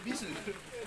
Pinggir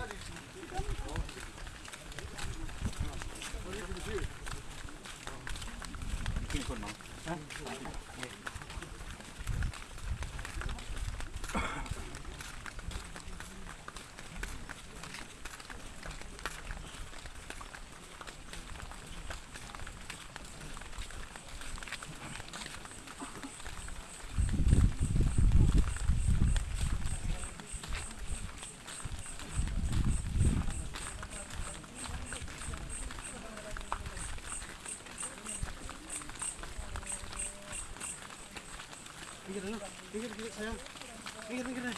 товарищи. 땡겨라 땡겨라 자야 땡겨 땡겨라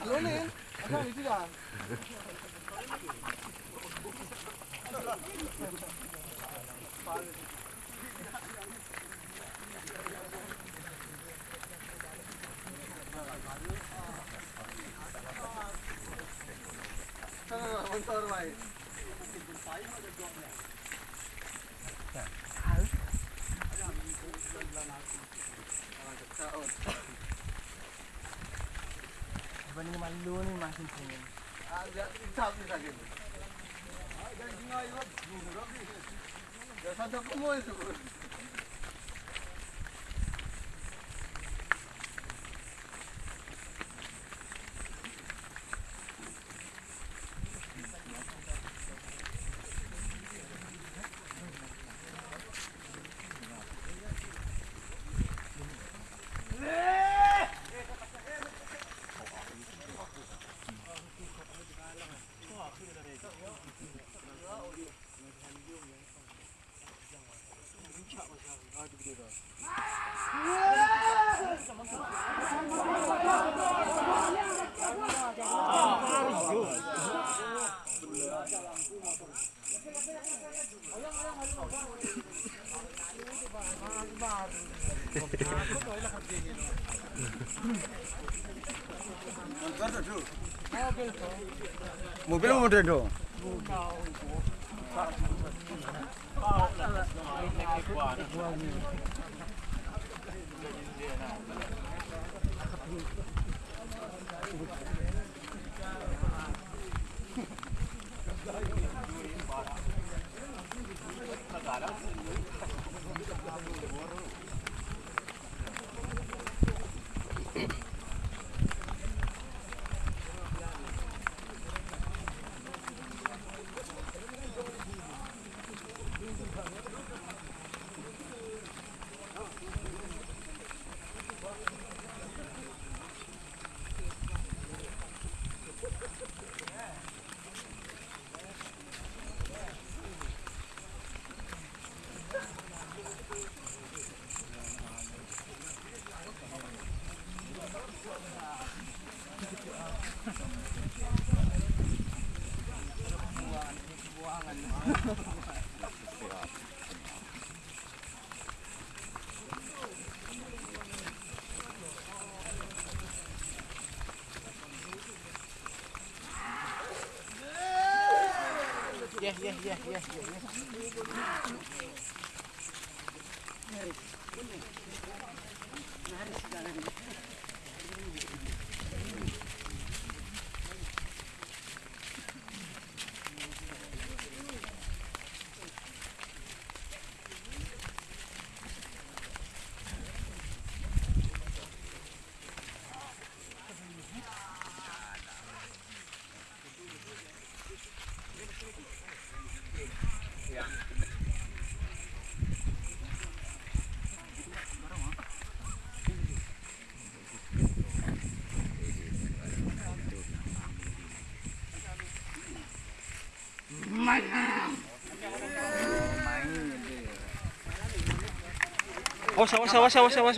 Hello, man. Eh? Dibanding Sen takım oynuyorsun. Sakit. Agak singai buat dulu tapi. Yeah, yeah, yeah, yeah.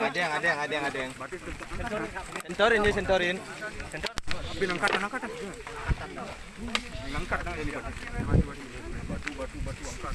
Ada yang, ada yang, ada yang, ada yang. Sentorin dia, sentorin. Tapi angkat, angkat. Batu. Batu, batu. Angkat,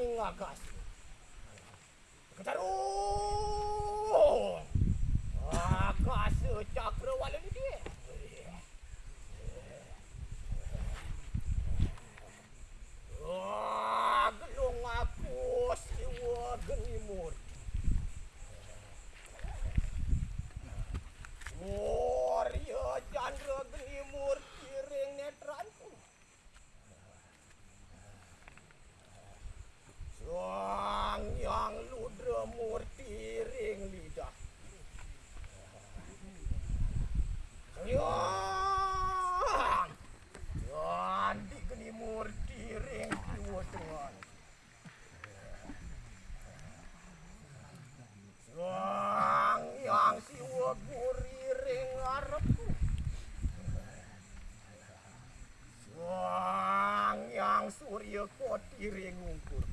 Ninglakas. kaya kodire ngukur.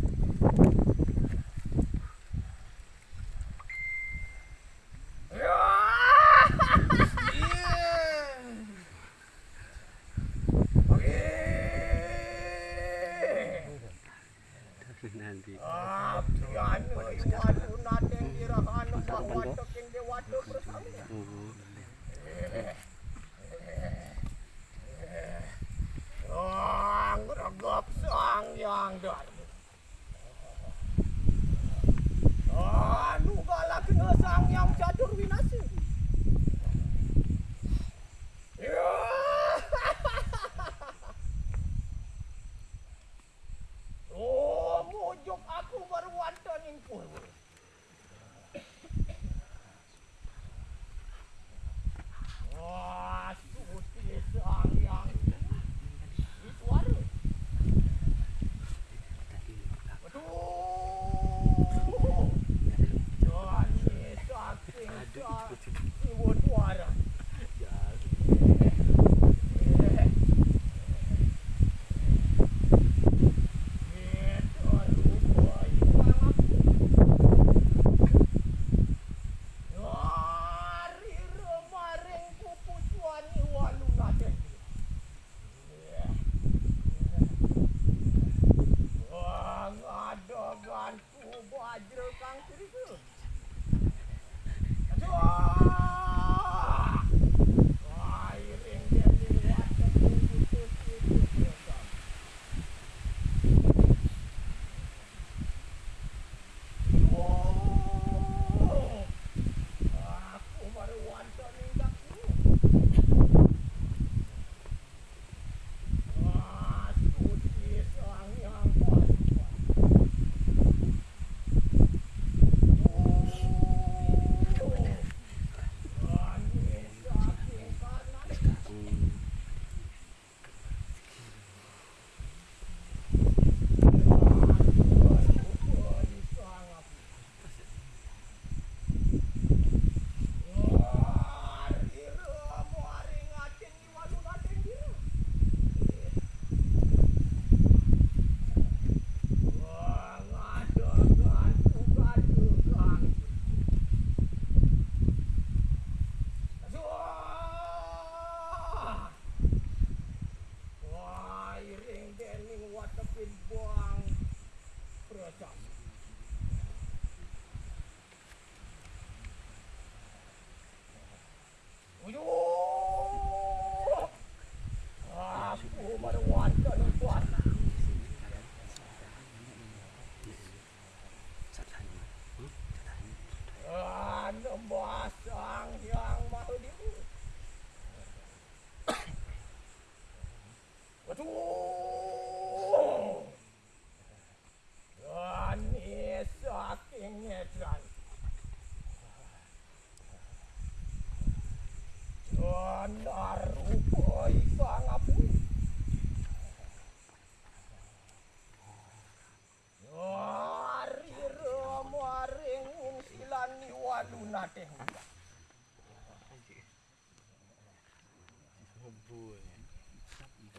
Bunya.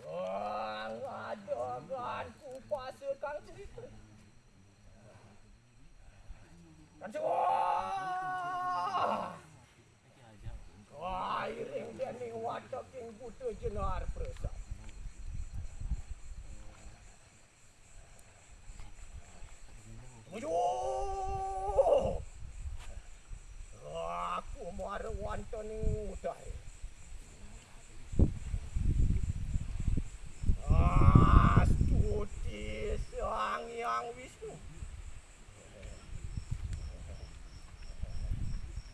Bangadanganku pasir kang cerita. Kang Wah, butuh jenar.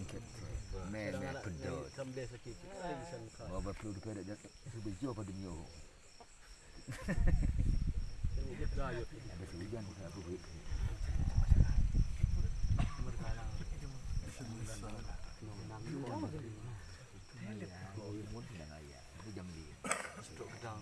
Sankete, meme pedot. Baba pun pedot jadi sebejo pada nyo. Ada hujan kita aku buat. Oh, ini mungkin ayah. Ini jam dia. Gedang.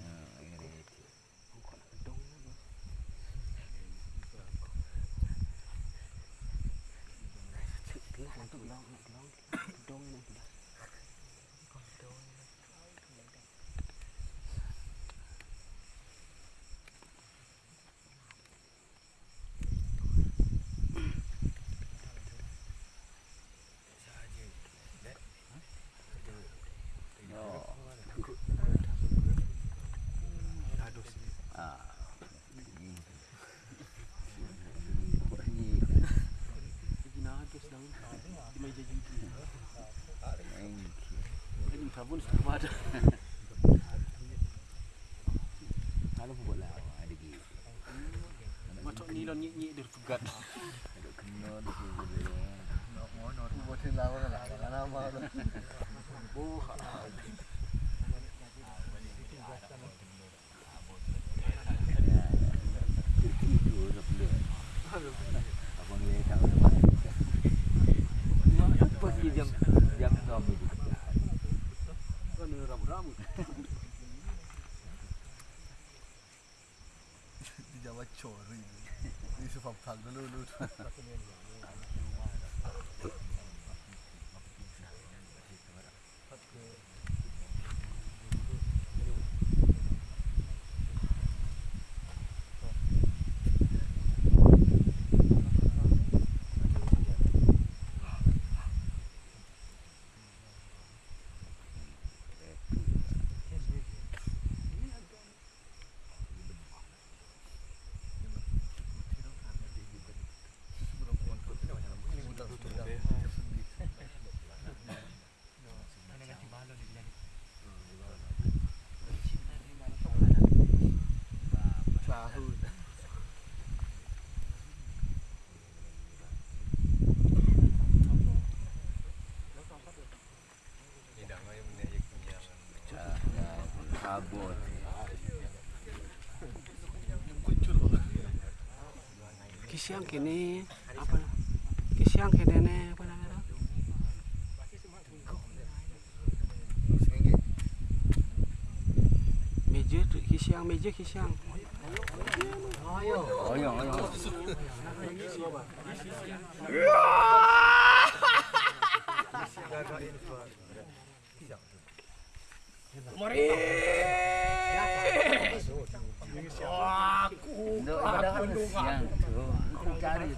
บนสุภาพ Kalau buat lah ada gigi. Macam ni lah ni ni dia pegat. Chorri. Isso foi por causa do Lulu. Abot. Kisiang kini apa? Kisiang kini ne apa namanya? Meja tu kisiang meja kisiang. Ayo, ayo. Aku Ndok siang. Aku cari.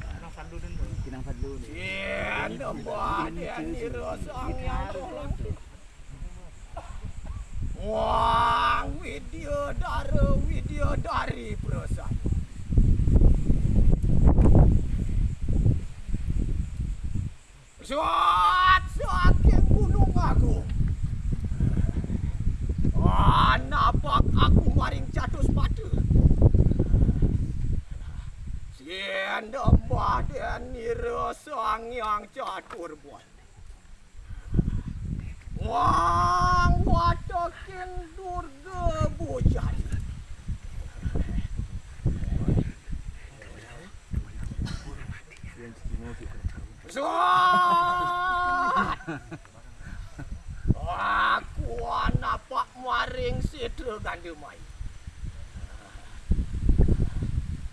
Kinang fadlu. Yen nembah den dirosong yang Wang video dara video dari perusahaan. Suat ันดอมบาดันนิรสวงยังจอดกุรบวนวางวัดกินดูรกบูจันสวัสดีอาควานับมาริงสิทธิ์กันดีไหม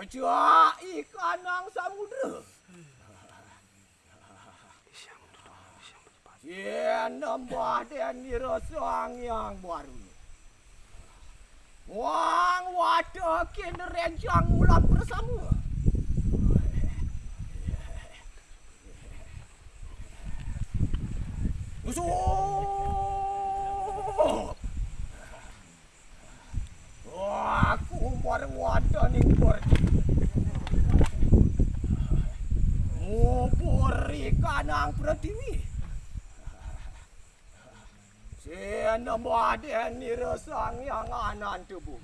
Kocok ikan nang samudra. Yen nambah dan dirosang yang baru. Wang wadakin rencang ulang bersama. Musuh! Aku marwada ning ngupuri kanang pratiwi. Sian nembaden nirasang yang anan tubuh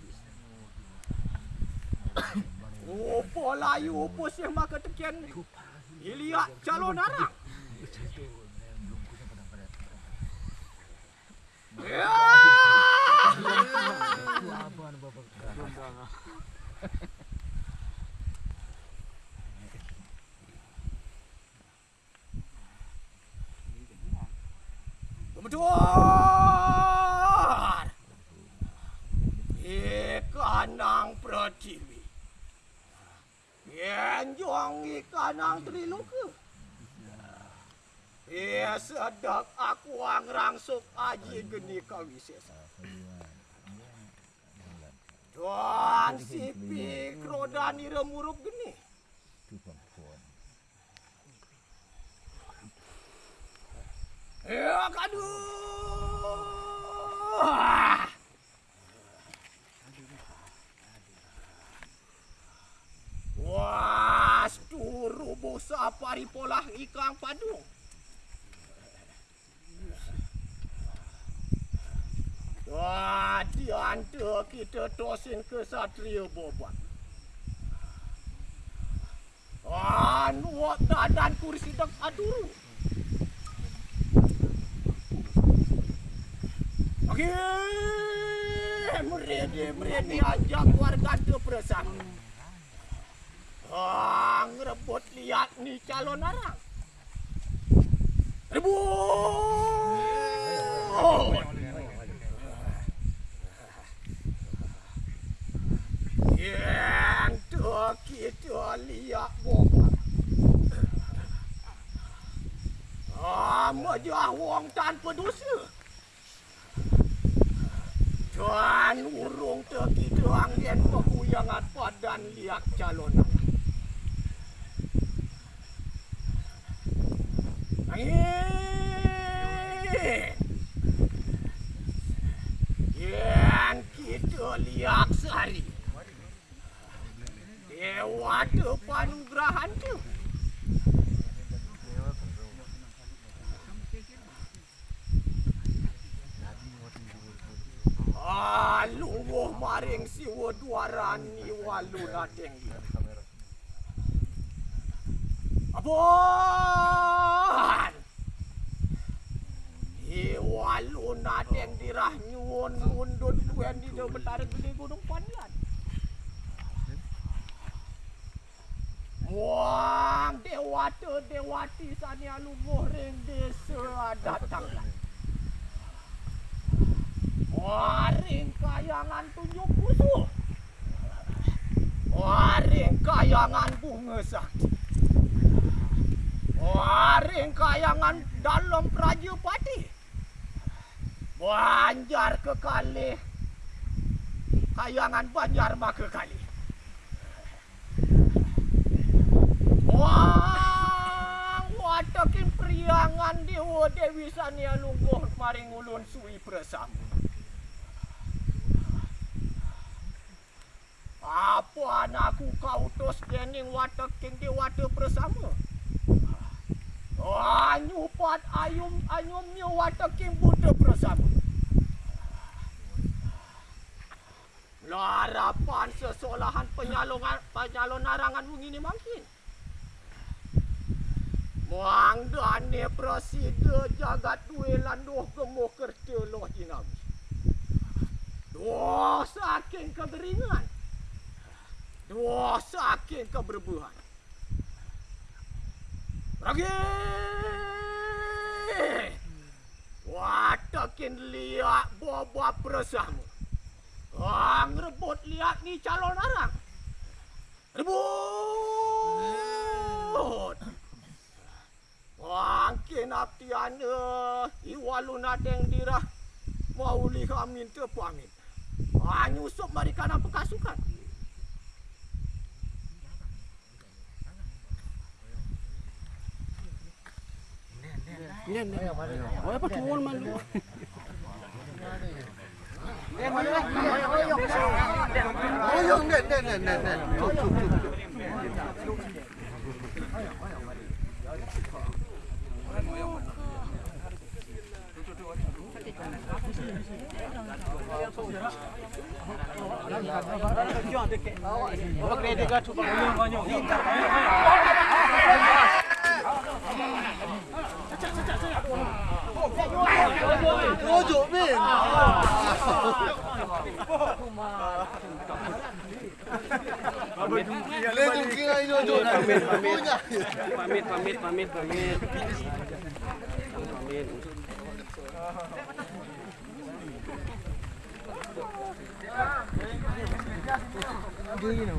ngupo layu pusih maka tekian iliak calon arah Yeah! Goodness. Satria bobat. Anu dadan kursi dak aduru. Oke, meredi meredi ajak warga tu perasaan. Ah, ngerebut lihat ni calon arang. dan lihat calon Angin Yang kita lihat sehari Dewa tu ugerahan tu. Ah, lungguh maring siwa duaran ni walu nateng dia. Abon! Iwalu nateng dirah nyuwun mundut kuen di dalam betara gede gunung panian. Muang dewata dewati sania lungguh ring desa datang lah. Waring kayangan tunjuk musuh. Waring kayangan bunga sakti. Waring kayangan dalam Praja Pati. Banjar ke kali. Kayangan banjar maka kali. Wang watakin priangan dewa Dewi Sania lungguh maring ulun suwi bersama. Apa anakku kau tos dening watak king di watak bersama? Anyupat ayum anyumnya watak king Buddha bersama. Larapan sesolahan penyalongan penyalon narangan ini makin. Muang dane preside jagat duwe landuh gemuh kerja loh jinawi. Dosa king kegeringan. Dua saking keberbuhan. Lagi. Watakin liat boba bersama. Ang rebut liat ni calon arang. Rebut. Wangkin aptiana iwalun adeng dirah mau lihat minta pamit. Anyusup mereka nak pekasukan. เนี่ยเนี่ยโอ้ยปะทูนมันเด็ดมาเลยโอ้ยยงโอ้ยยงเด็ดเด็ดเด็ดเด็ดเด็ดชุบชุบชุบชุบเอาเกรดก็ชุบเอาเงินเอาเงิน 多久命？Lên trong kia anh cho chỗ này Pamit, pamit, pamit, pamit, pamit Pamit Do you know?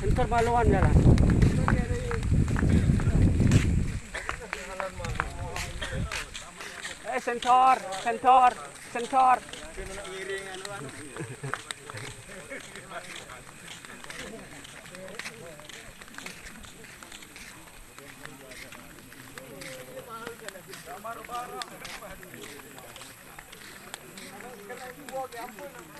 Sensor maluan jalan. Eh sensor, I'll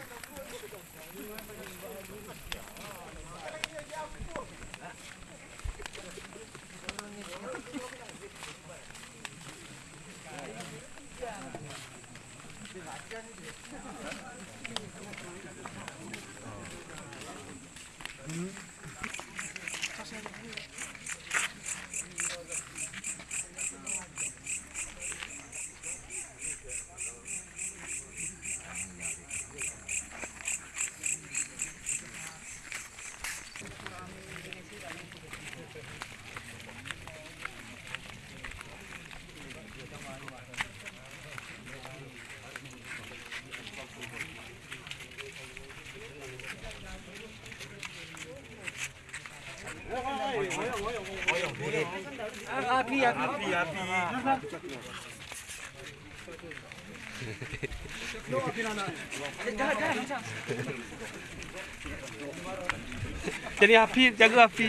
Jadi api, jaga api.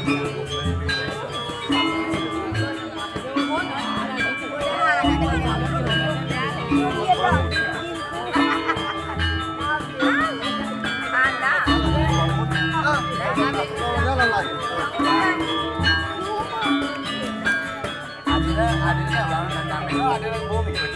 ada ada ada ada ada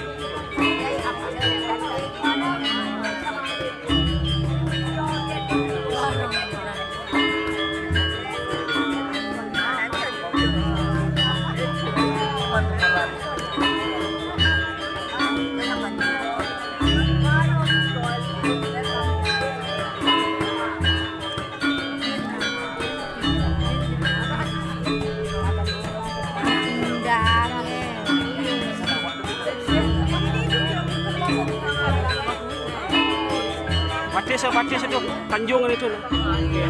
sa batis itu tanjungan itu. Iya.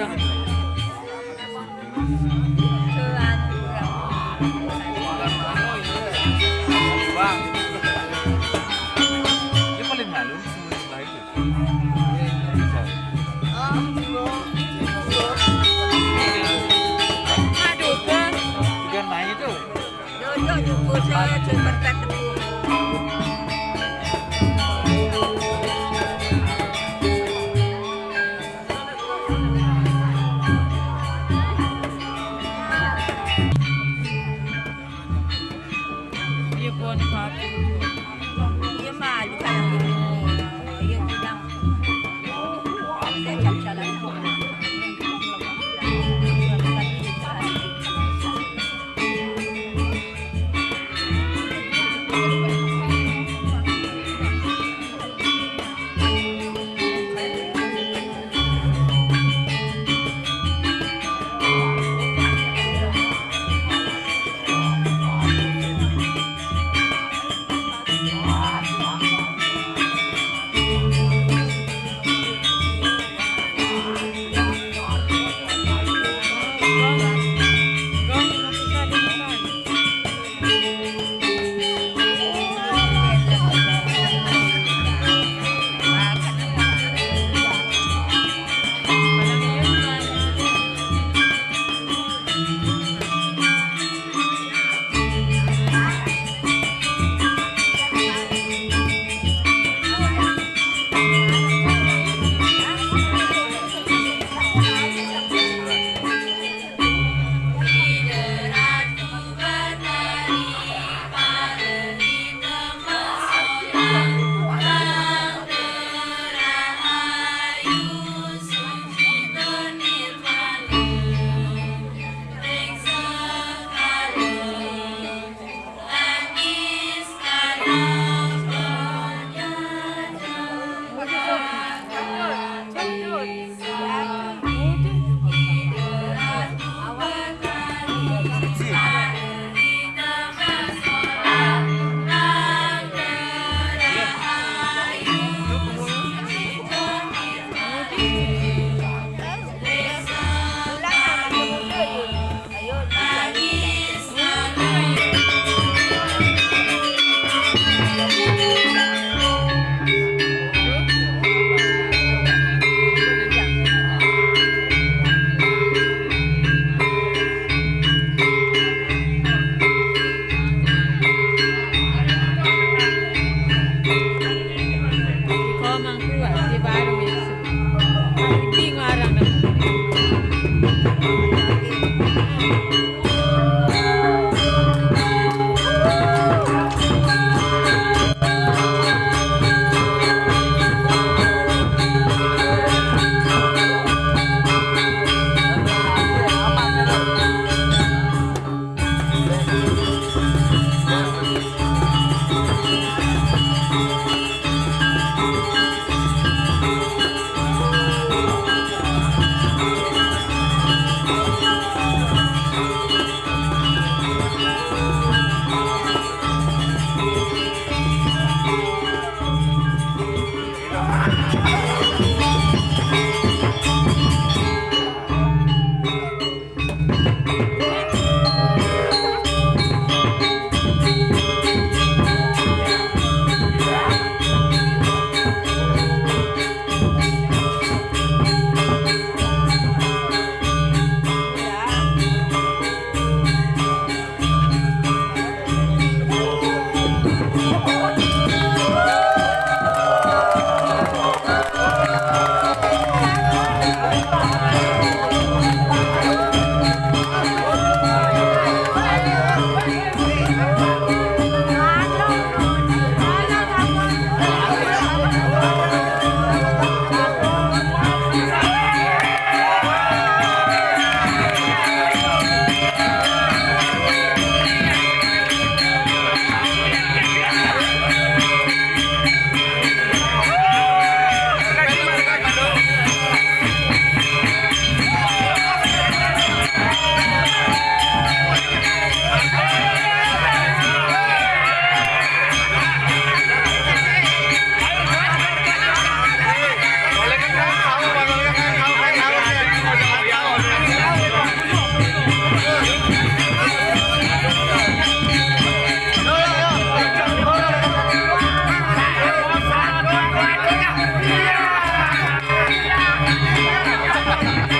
Tuh. Aduh, kan. Juga naik tuh. Jojo jumpa saya